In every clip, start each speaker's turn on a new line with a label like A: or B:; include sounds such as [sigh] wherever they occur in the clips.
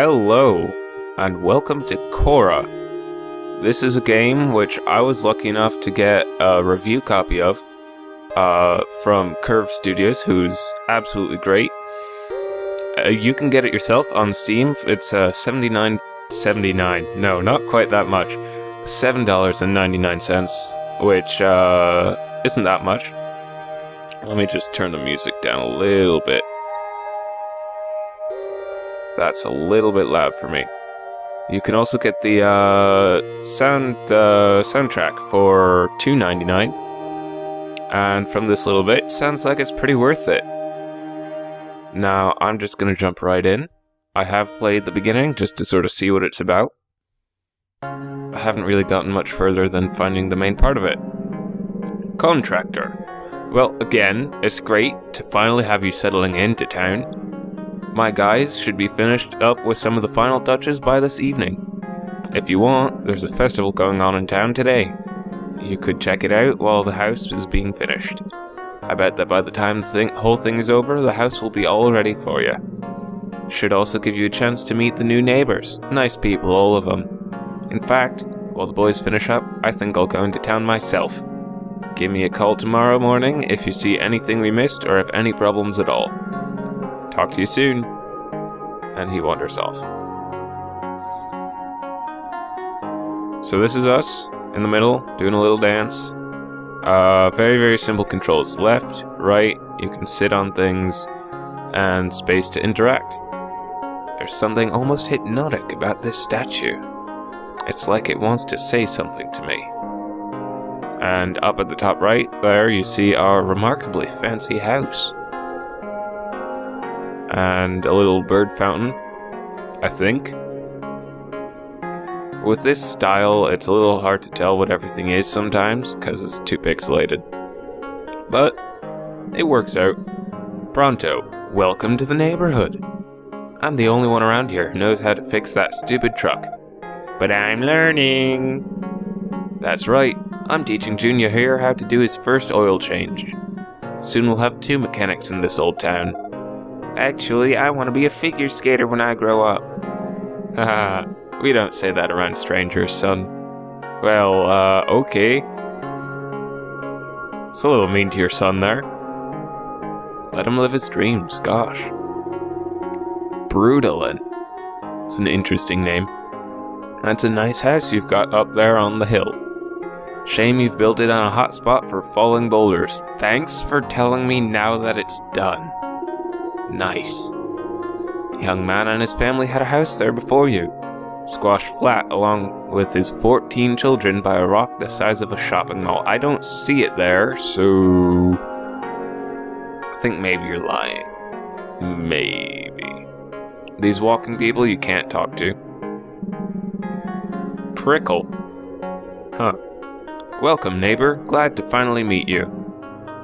A: Hello, and welcome to Cora. This is a game which I was lucky enough to get a review copy of uh, from Curve Studios, who's absolutely great. Uh, you can get it yourself on Steam. It's uh, 79 79 No, not quite that much. $7.99, which uh, isn't that much. Let me just turn the music down a little bit. That's a little bit loud for me. You can also get the uh, sound uh, soundtrack for $2.99. And from this little bit, sounds like it's pretty worth it. Now, I'm just to jump right in. I have played the beginning just to sort of see what it's about. I haven't really gotten much further than finding the main part of it. Contractor. Well, again, it's great to finally have you settling into town. My guys should be finished up with some of the final touches by this evening. If you want, there's a festival going on in town today. You could check it out while the house is being finished. I bet that by the time the thing, whole thing is over, the house will be all ready for you. Should also give you a chance to meet the new neighbors. Nice people, all of them. In fact, while the boys finish up, I think I'll go into town myself. Give me a call tomorrow morning if you see anything we missed or have any problems at all. Talk to you soon. And he wanders off. So this is us in the middle doing a little dance. Uh, very, very simple controls. Left, right, you can sit on things, and space to interact. There's something almost hypnotic about this statue. It's like it wants to say something to me. And up at the top right there, you see our remarkably fancy house and a little bird fountain, I think. With this style, it's a little hard to tell what everything is sometimes, because it's too pixelated. But, it works out. Pronto, welcome to the neighborhood. I'm the only one around here who knows how to fix that stupid truck. But I'm learning! That's right, I'm teaching Junior here how to do his first oil change. Soon we'll have two mechanics in this old town. Actually, I want to be a figure skater when I grow up. Haha, we don't say that around strangers, son. Well, uh, okay. It's a little mean to your son there. Let him live his dreams, gosh. Brutalen. It's an interesting name. That's a nice house you've got up there on the hill. Shame you've built it on a hot spot for falling boulders. Thanks for telling me now that it's done. Nice. The young man and his family had a house there before you, squashed flat along with his 14 children by a rock the size of a shopping mall. I don't see it there, so. I think maybe you're lying. Maybe. These walking people you can't talk to. Prickle. Huh. Welcome, neighbor. Glad to finally meet you.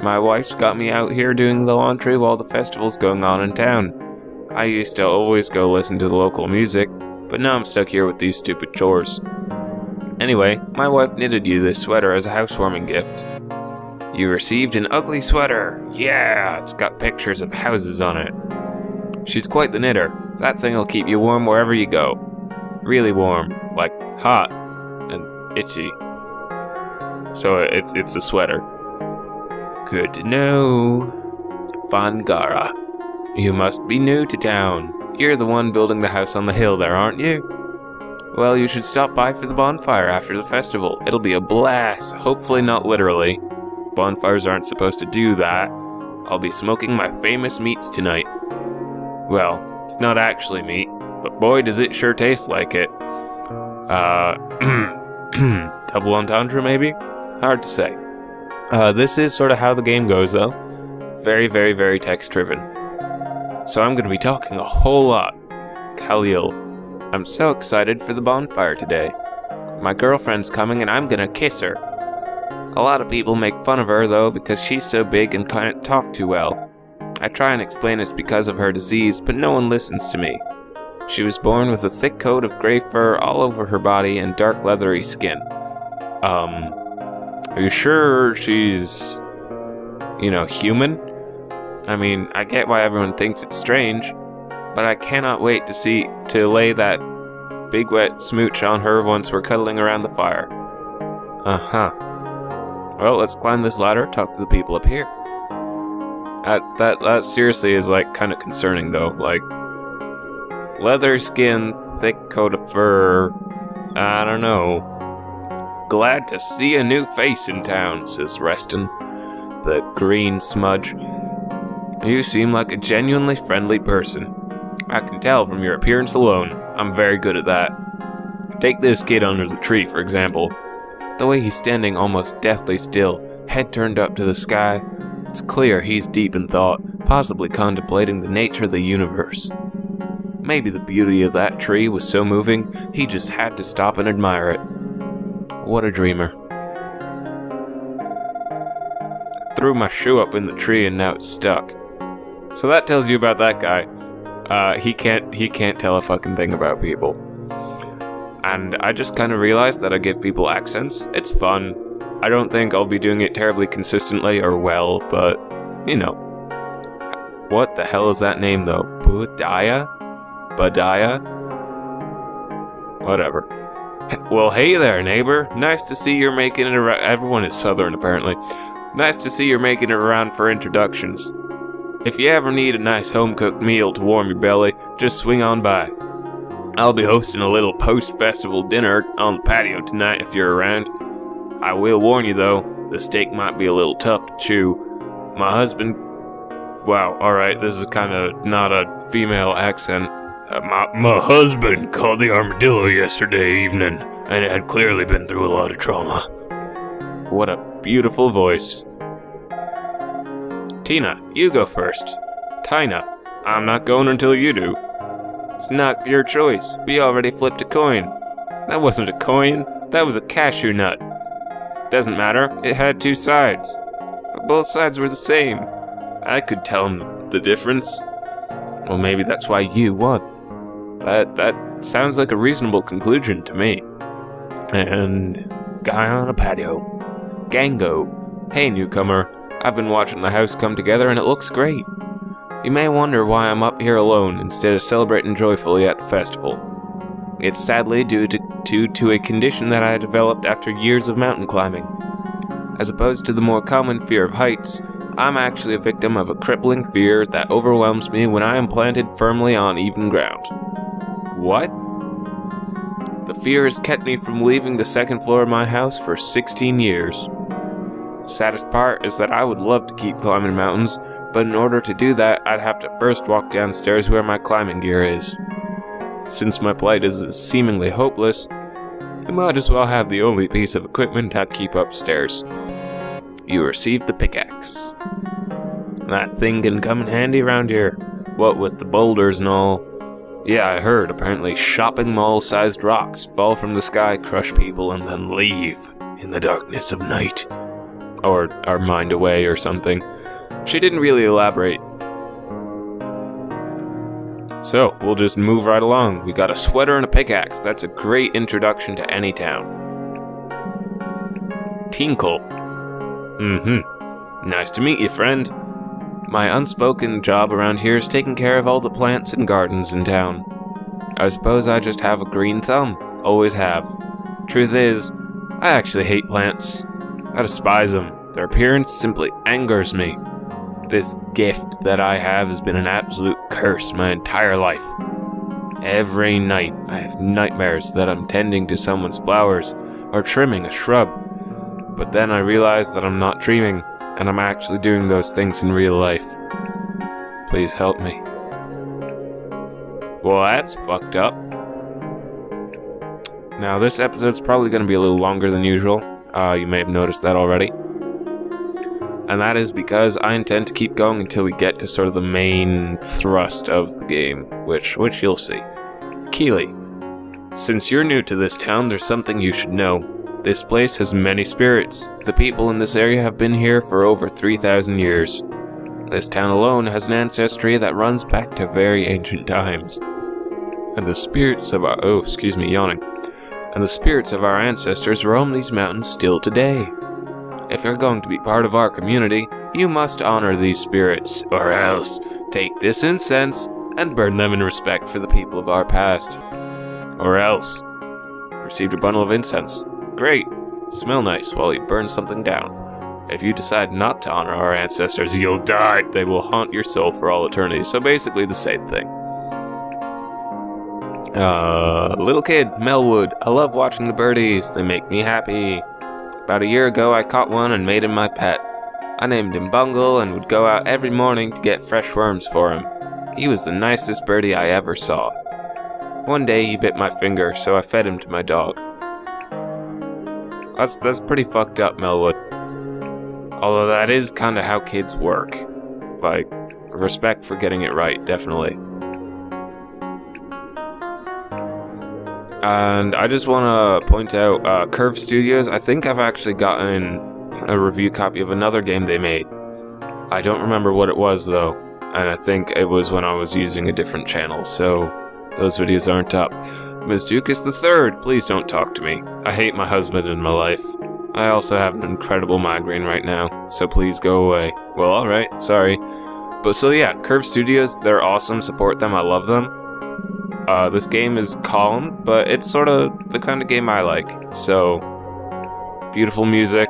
A: My wife's got me out here doing the laundry while the festival's going on in town. I used to always go listen to the local music, but now I'm stuck here with these stupid chores. Anyway, my wife knitted you this sweater as a housewarming gift. You received an ugly sweater. Yeah, it's got pictures of houses on it. She's quite the knitter. That thing'll keep you warm wherever you go. Really warm, like hot and itchy. So it's it's a sweater. Good to know. Fangara. You must be new to town. You're the one building the house on the hill there, aren't you? Well, you should stop by for the bonfire after the festival. It'll be a blast. Hopefully not literally. Bonfires aren't supposed to do that. I'll be smoking my famous meats tonight. Well, it's not actually meat, but boy does it sure taste like it. Uh, [clears throat] double entendre maybe? Hard to say. Uh, this is sort of how the game goes, though. Very, very, very text driven. So I'm going to be talking a whole lot. Khalil, I'm so excited for the bonfire today. My girlfriend's coming and I'm going to kiss her. A lot of people make fun of her, though, because she's so big and can't talk too well. I try and explain it's because of her disease, but no one listens to me. She was born with a thick coat of gray fur all over her body and dark leathery skin. Um, are you sure she's, you know, human? I mean, I get why everyone thinks it's strange, but I cannot wait to see to lay that big wet smooch on her once we're cuddling around the fire. Uh huh. Well, let's climb this ladder, talk to the people up here. That that that seriously is like kind of concerning though. Like leather skin, thick coat of fur. I don't know. Glad to see a new face in town, says Reston, the green smudge. You seem like a genuinely friendly person. I can tell from your appearance alone. I'm very good at that. Take this kid under the tree, for example. The way he's standing almost deathly still, head turned up to the sky, it's clear he's deep in thought, possibly contemplating the nature of the universe. Maybe the beauty of that tree was so moving, he just had to stop and admire it. What a dreamer. I threw my shoe up in the tree and now it's stuck. So that tells you about that guy. Uh, he can't he can't tell a fucking thing about people. And I just kind of realized that I give people accents. It's fun. I don't think I'll be doing it terribly consistently or well, but, you know. What the hell is that name, though? Budaya? Badaya? Whatever. Well, hey there, neighbor. Nice to see you're making it around. Everyone is southern, apparently. Nice to see you're making it around for introductions. If you ever need a nice home-cooked meal to warm your belly, just swing on by. I'll be hosting a little post-festival dinner on the patio tonight if you're around. I will warn you though, the steak might be a little tough to chew. My husband. Wow, alright, this is kind of not a female accent. Uh, my, my husband caught the armadillo yesterday evening, and it had clearly been through a lot of trauma. What a beautiful voice. Tina, you go first. Tina, I'm not going until you do. It's not your choice. We already flipped a coin. That wasn't a coin, that was a cashew nut. Doesn't matter, it had two sides. Both sides were the same. I could tell him the difference. Well, maybe that's why you won. That, that sounds like a reasonable conclusion to me. And guy on a patio. Gango. Hey, newcomer. I've been watching the house come together and it looks great. You may wonder why I'm up here alone instead of celebrating joyfully at the festival. It's sadly due to, to, to a condition that I developed after years of mountain climbing. As opposed to the more common fear of heights, I'm actually a victim of a crippling fear that overwhelms me when I am planted firmly on even ground. What? The fear has kept me from leaving the second floor of my house for 16 years. The saddest part is that I would love to keep climbing mountains, but in order to do that, I'd have to first walk downstairs where my climbing gear is. Since my plight is seemingly hopeless, I might as well have the only piece of equipment I keep upstairs. You received the pickaxe. That thing can come in handy around here, what with the boulders and all. Yeah, I heard apparently shopping mall sized rocks fall from the sky, crush people, and then leave in the darkness of night. Or are mined away or something. She didn't really elaborate, so, we'll just move right along. We got a sweater and a pickaxe. That's a great introduction to any town. Tinkle. Mm-hmm. Nice to meet you, friend. My unspoken job around here is taking care of all the plants and gardens in town. I suppose I just have a green thumb. Always have. Truth is, I actually hate plants. I despise them. Their appearance simply angers me. This gift that I have has been an absolute curse my entire life. Every night I have nightmares that I'm tending to someone's flowers or trimming a shrub. But then I realize that I'm not dreaming and I'm actually doing those things in real life. Please help me. Well, that's fucked up. Now, this episode's probably going to be a little longer than usual. Uh, you may have noticed that already and that is because I intend to keep going until we get to sort of the main thrust of the game, which which you'll see. Keely, since you're new to this town, there's something you should know. This place has many spirits. The people in this area have been here for over 3,000 years. This town alone has an ancestry that runs back to very ancient times. and the spirits of our oh, excuse me, yawning. And the spirits of our ancestors roam these mountains still today. If you're going to be part of our community, you must honor these spirits, or else take this incense and burn them in respect for the people of our past. Or else. Received a bundle of incense. Great. Smell nice while you burn something down. If you decide not to honor our ancestors, you'll die. They will haunt your soul for all eternity. So basically the same thing. Uh, little kid, Melwood. I love watching the birdies. They make me happy. About a year ago, I caught one and made him my pet. I named him Bungle and would go out every morning to get fresh worms for him. He was the nicest birdie I ever saw. One day he bit my finger, so I fed him to my dog. That's that's pretty fucked up, Melwood. Although that is kind of how kids work. Like, respect for getting it right, definitely. And I just want to point out uh, Curve Studios. I think I've actually gotten a review copy of another game they made. I don't remember what it was though, and I think it was when I was using a different channel, so those videos aren't up. The Third, please don't talk to me. I hate my husband in my life. I also have an incredible migraine right now, so please go away. Well, alright, sorry. But so yeah, Curve Studios, they're awesome, support them, I love them. Uh, this game is calm, but it's sort of the kind of game I like. So, beautiful music,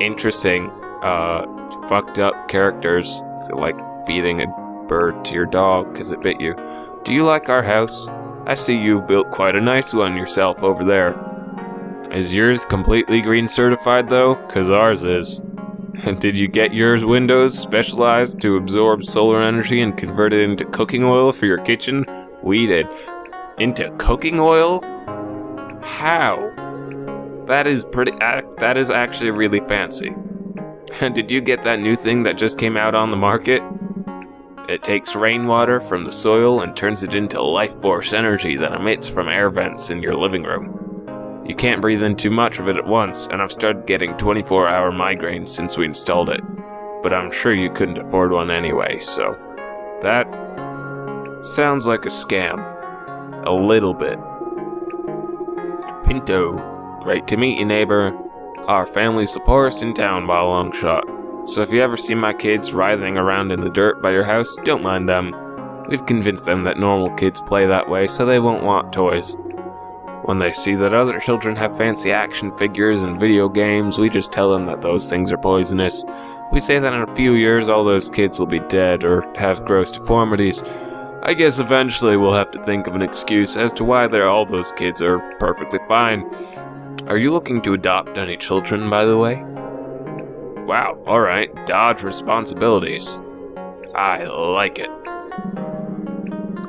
A: interesting, uh, fucked up characters, like feeding a bird to your dog because it bit you. Do you like our house? I see you've built quite a nice one yourself over there. Is yours completely green certified though? Cause ours is. And [laughs] did you get yours windows specialized to absorb solar energy and convert it into cooking oil for your kitchen? We did. Into cooking oil? How? That is pretty. Uh, that is actually really fancy. And [laughs] did you get that new thing that just came out on the market? It takes rainwater from the soil and turns it into life force energy that emits from air vents in your living room. You can't breathe in too much of it at once, and I've started getting 24 hour migraines since we installed it. But I'm sure you couldn't afford one anyway, so. That. sounds like a scam. A little bit. Pinto. Great to meet you, neighbor. Our family's the poorest in town by a long shot. So if you ever see my kids writhing around in the dirt by your house, don't mind them. We've convinced them that normal kids play that way, so they won't want toys. When they see that other children have fancy action figures and video games, we just tell them that those things are poisonous. We say that in a few years all those kids will be dead or have gross deformities. I guess eventually we'll have to think of an excuse as to why all those kids are perfectly fine. Are you looking to adopt any children, by the way? Wow, alright, dodge responsibilities. I like it.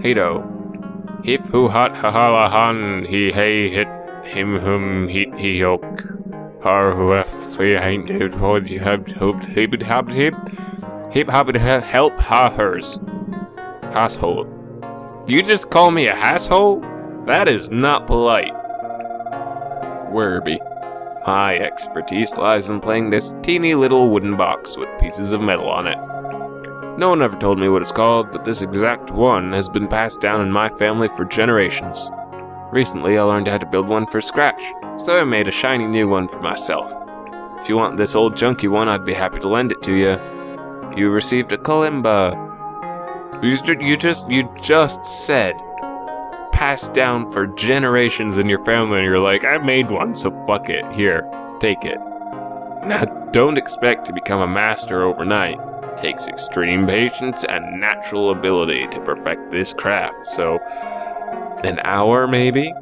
A: Hato, Hif hu hat hahalahan he hey hit him hum heat he yoke. Har hu f he ain't hit what you have hoped he would have hip. Hip hop help ha hers. Asshole. You just call me a asshole? That is not polite. Werby. My expertise lies in playing this teeny little wooden box with pieces of metal on it. No one ever told me what it's called, but this exact one has been passed down in my family for generations. Recently, I learned how to build one for scratch, so I made a shiny new one for myself. If you want this old junky one, I'd be happy to lend it to you. You received a kalimba. You just, you just said passed down for generations in your family, and you're like, I made one, so fuck it. Here, take it. Now, don't expect to become a master overnight takes extreme patience and natural ability to perfect this craft, so an hour maybe?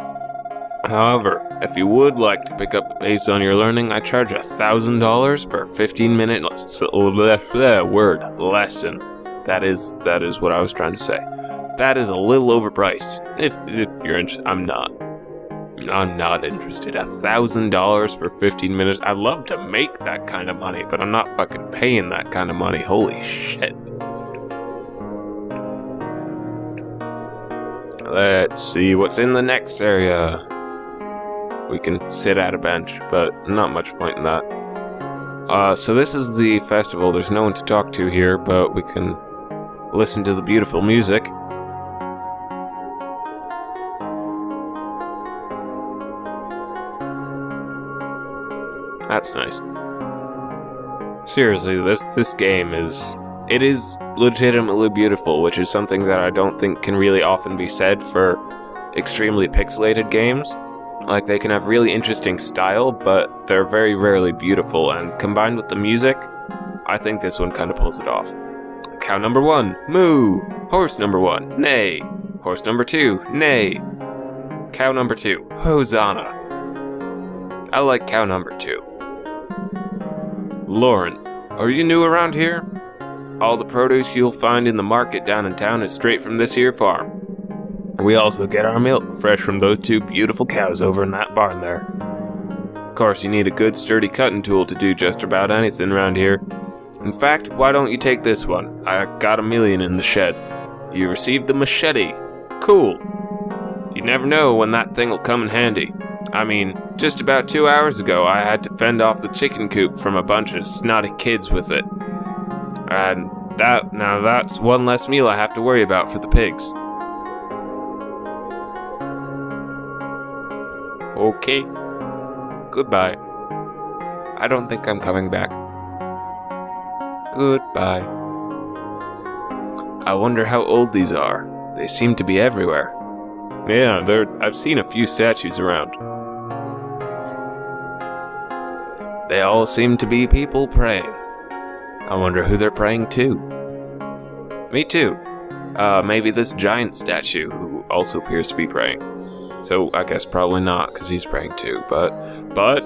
A: However, if you would like to pick up the pace on your learning, I charge a thousand dollars per 15 minute uh, uh, word lesson. That is that is what I was trying to say. That is a little overpriced. If if you're interested, I'm not. I'm not interested. A thousand dollars for 15 minutes. I'd love to make that kind of money, but I'm not fucking paying that kind of money. Holy shit. Let's see what's in the next area. We can sit at a bench, but not much point in that. Uh, so this is the festival. There's no one to talk to here, but we can listen to the beautiful music. That's nice. Seriously, this this game is it is legitimately beautiful, which is something that I don't think can really often be said for extremely pixelated games. Like they can have really interesting style, but they're very rarely beautiful and combined with the music, I think this one kind of pulls it off. Cow number 1, moo. Horse number 1, neigh. Horse number 2, neigh. Cow number 2, hosanna. I like cow number 2. Lauren, are you new around here? All the produce you'll find in the market down in town is straight from this here farm. We also get our milk fresh from those two beautiful cows over in that barn there. Of course, you need a good sturdy cutting tool to do just about anything around here. In fact, why don't you take this one? I got a million in the shed. You received the machete. Cool. You never know when that thing will come in handy. I mean, just about two hours ago, I had to fend off the chicken coop from a bunch of snotty kids with it. And that, now that's one less meal I have to worry about for the pigs. Okay. Goodbye. I don't think I'm coming back. Goodbye. I wonder how old these are. They seem to be everywhere. Yeah, there I've seen a few statues around. They all seem to be people praying. I wonder who they're praying to. Me too. Uh, maybe this giant statue who also appears to be praying. So I guess probably not, because he's praying too. But, but,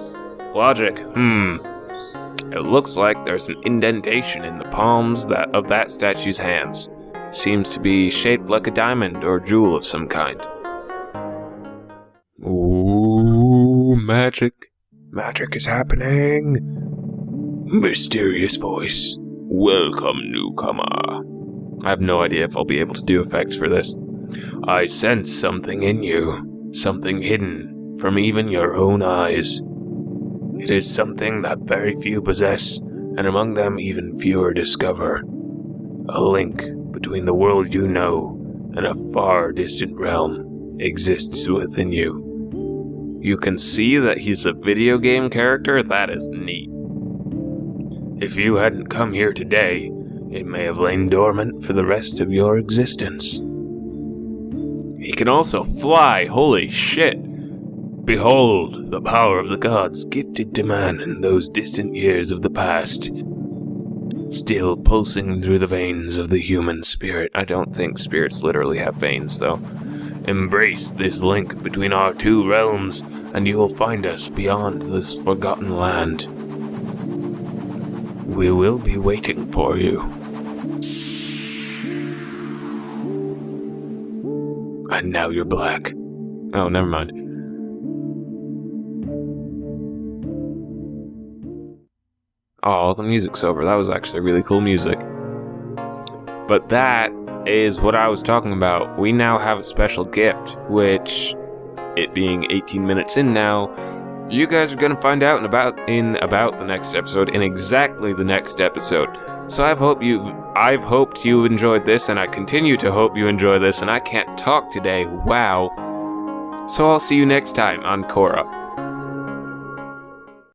A: logic. Hmm. It looks like there's an indentation in the palms that of that statue's hands. Seems to be shaped like a diamond or jewel of some kind. Ooh, magic. Magic is happening. Mysterious voice. Welcome, newcomer. I have no idea if I'll be able to do effects for this. I sense something in you, something hidden from even your own eyes. It is something that very few possess, and among them even fewer discover. A link between the world you know and a far distant realm exists within you. You can see that he's a video game character? That is neat. If you hadn't come here today, it may have lain dormant for the rest of your existence. He can also fly, holy shit! Behold, the power of the gods gifted to man in those distant years of the past. Still pulsing through the veins of the human spirit. I don't think spirits literally have veins, though. Embrace this link between our two realms, and you will find us beyond this forgotten land. We will be waiting for you. And now you're black. Oh, never mind. Oh, the music's over. That was actually really cool music. But that is what I was talking about. We now have a special gift, which, it being 18 minutes in now, you guys are gonna find out in about in about the next episode, in exactly the next episode. So I've hope you I've hoped you enjoyed this, and I continue to hope you enjoy this, and I can't talk today. Wow. So I'll see you next time on Korra.